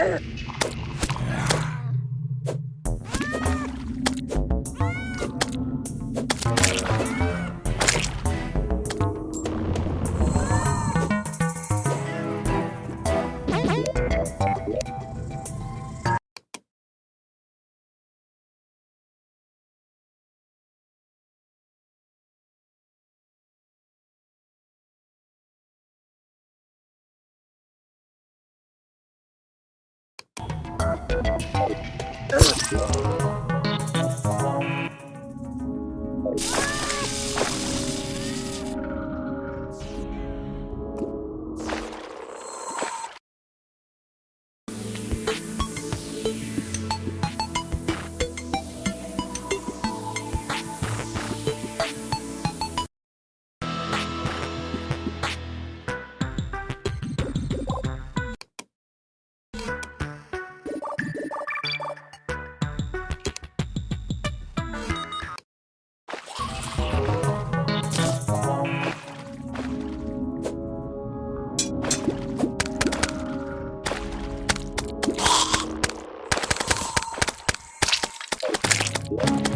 Ugh. You Grrrr.